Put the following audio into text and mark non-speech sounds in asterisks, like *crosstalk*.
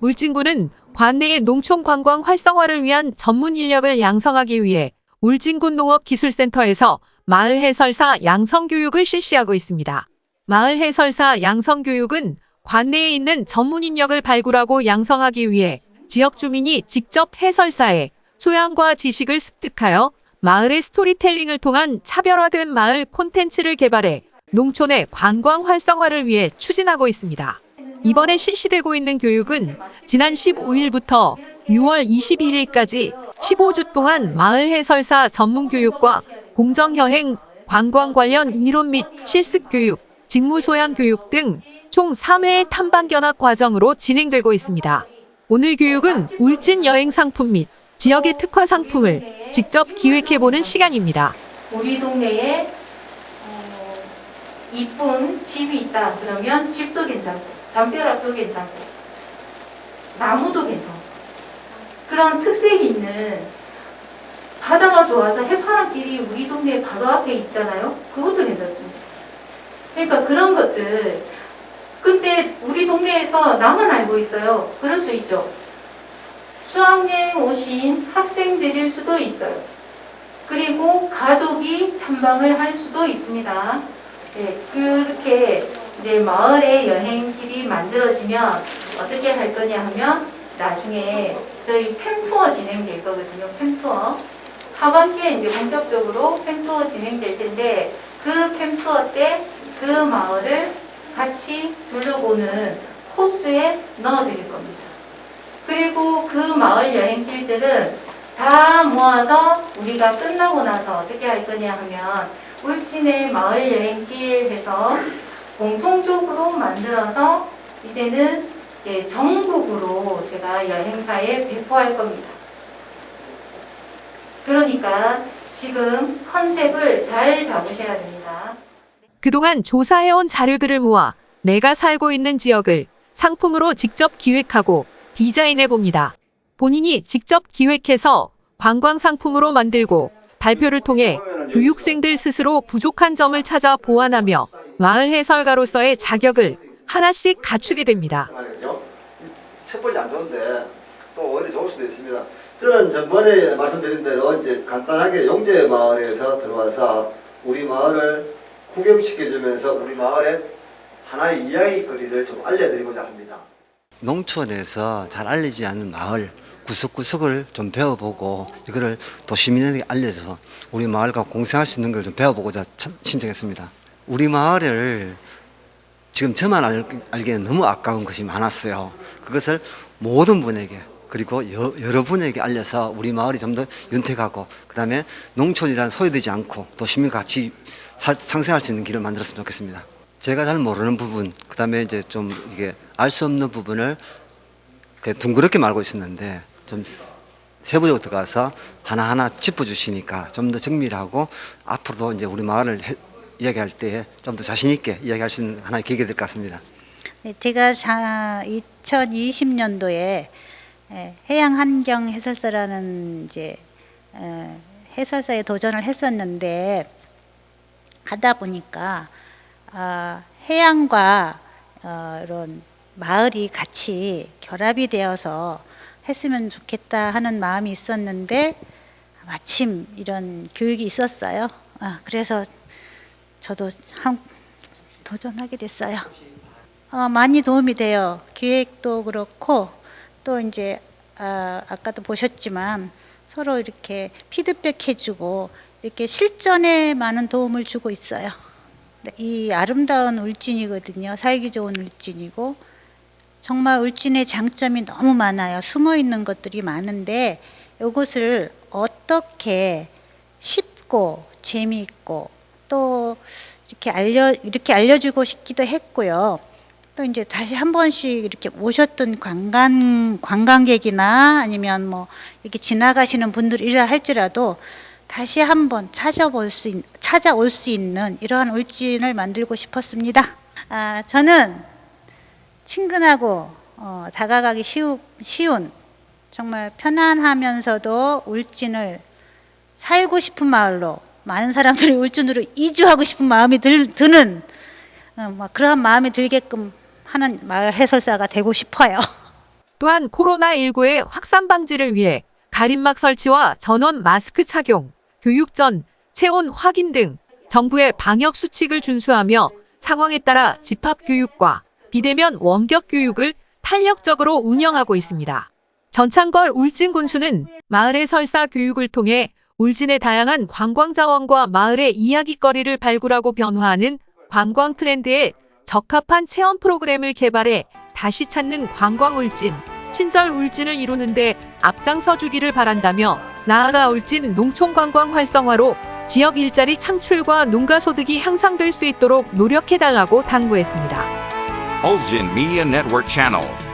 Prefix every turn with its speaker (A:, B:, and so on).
A: 울진군은 관내의 농촌 관광 활성화를 위한 전문 인력을 양성하기 위해 울진군 농업기술센터에서 마을 해설사 양성 교육을 실시하고 있습니다. 마을 해설사 양성 교육은 관내에 있는 전문 인력을 발굴하고 양성하기 위해 지역 주민이 직접 해설사에 소양과 지식을 습득하여 마을의 스토리텔링을 통한 차별화된 마을 콘텐츠를 개발해 농촌의 관광 활성화를 위해 추진하고 있습니다. 이번에 실시되고 있는 교육은 지난 15일부터 6월 21일까지 15주 동안 마을 해설사 전문 교육과 공정여행, 관광 관련 이론 및 실습 교육, 직무 소양 교육 등 총 3회의 탐방 견학 과정으로 진행되고 있습니다. 오늘 교육은 울진 여행 상품 및 지역의 특화 상품을 직접 기획해보는 시간입니다.
B: 우리 동네에 어, 이쁜 집이 있다 그러면 집도 괜찮고 담벼락도 괜찮고 나무도 괜찮고 그런 특색이 있는 바다가 좋아서 해파랑길이 우리 동네 바로 앞에 있잖아요? 그것도 괜찮습니다. 그러니까 그런 것들 근데 우리 동네에서 나만 알고 있어요. 그럴 수 있죠. 수학여행 오신 학생들일 수도 있어요. 그리고 가족이 탐방을 할 수도 있습니다. 네, 그렇게 이제 마을의 여행 길이 만들어지면 어떻게 할 거냐 하면 나중에 저희 팸투어 진행될 거거든요. 팸투어. 하반기에 이제 본격적으로 팸투어 진행될 텐데 그 팸투어 때 그 마을을 같이 둘러보는 코스에 넣어드릴 겁니다. 그리고 그 마을 여행길들은 다 모아서 우리가 끝나고 나서 어떻게 할 거냐 하면 울진의 마을 여행길 해서 공통적으로 만들어서 이제는 예, 전국으로 제가 여행사에 배포할 겁니다. 그러니까 지금 컨셉을 잘 잡으셔야 됩니다.
A: 그동안 조사해온 자료들을 모아 내가 살고 있는 지역을 상품으로 직접 기획하고 디자인해 봅니다. 본인이 직접 기획해서 관광 상품으로 만들고 발표를 통해 교육생들 스스로 부족한 점을 찾아 보완하며 마을 해설가로서의 자격을 하나씩 갖추게 됩니다.
C: 번째 안 좋은데 또 오히려 좋을 수도 있습니다. 저는 전번에 말씀드린 대로 이제 간단하게 용재 마을에서 들어와서 우리 마을을 구경시켜주면서 우리 마을의 하나의 이야기거리를 좀 알려드리고자 합니다.
D: 농촌에서 잘 알려지지 않는 마을 구석구석을 좀 배워보고 이거를 또 시민에게 알려줘서 우리 마을과 공생할 수 있는 걸 좀 배워보고자 천- 신청했습니다. 우리 마을을 지금 저만 알, 알기에는 너무 아까운 것이 많았어요. 그것을 모든 분에게 그리고 여, 여러 분에게 알려서 우리 마을이 좀 더 윤택하고 그 다음에 농촌이란 소외되지 않고 또 시민과 같이 사- 상생할 수 있는 길을 만들었으면 좋겠습니다. 제가 잘 모르는 부분, 그 다음에 이제 좀 이게 알 수 없는 부분을 그 둥그렇게 말고 있었는데 좀 세부적으로 들어가서 하나하나 짚어주시니까 좀 더 정밀하고 앞으로도 이제 우리 마을을 해- 이야기할 때 좀 더 자신 있게 이야기할 수 있는 하나의 계기가 될 것 같습니다.
E: 네, 제가 2020년도에 해양 환경 해설사라는 이제 에, 해설사에 도전을 했었는데 하다 보니까 아, 해양과 어, 이런 마을이 같이 결합이 되어서 했으면 좋겠다 하는 마음이 있었는데 마침 이런 교육이 있었어요. 아, 그래서 저도 한 도전하게 됐어요. 어, 많이 도움이 돼요. 기획도 그렇고 또 이제 아, 아까도 보셨지만 서로 이렇게 피드백 해주고 이렇게 실전에 많은 도움을 주고 있어요. 네, 이 아름다운 울진이거든요. 살기 좋은 울진이고 정말 울진의 장점이 너무 많아요. 숨어 있는 것들이 많은데 이것을 어떻게 쉽고 재미있고 또 이렇게 알려 이렇게 알려주고 싶기도 했고요. 또 이제 다시 한 번씩 이렇게 오셨던 관광 관광객이나 아니면 뭐 이렇게 지나가시는 분들이라 할지라도 다시 한번 찾아볼 수 있, 찾아올 수 있는 이러한 울진을 만들고 싶었습니다. 아, 저는 친근하고 어, 다가가기 쉬우, 쉬운 정말 편안하면서도 울진을 살고 싶은 마을로 많은 사람들이 울진으로 이주하고 싶은 마음이 들, 드는 어, 막 그러한 마음이 들게끔 하는 마을 해설사가 되고 싶어요. *laughs*
A: 또한 코로나19의 확산 방지를 위해 가림막 설치와 전원 마스크 착용, 교육 전 체온 확인 등 정부의 방역 수칙을 준수하며 상황에 따라 집합 교육과 비대면 원격 교육을 탄력적으로 운영하고 있습니다. 전창걸 울진 군수는 마을의 설사 교육을 통해 울진의 다양한 관광 자원과 마을의 이야기거리를 발굴하고 변화하는 관광 트렌드에 적합한 체험 프로그램을 개발해 다시 찾는 관광 울진, 친절 울진을 이루는데 앞장서 주기를 바란다며 나아가 울진 농촌 관광 활성화로 지역 일자리 창출과 농가 소득이 향상될 수 있도록 노력해달라고 당부했습니다.
F: Ulgin Media Network Channel.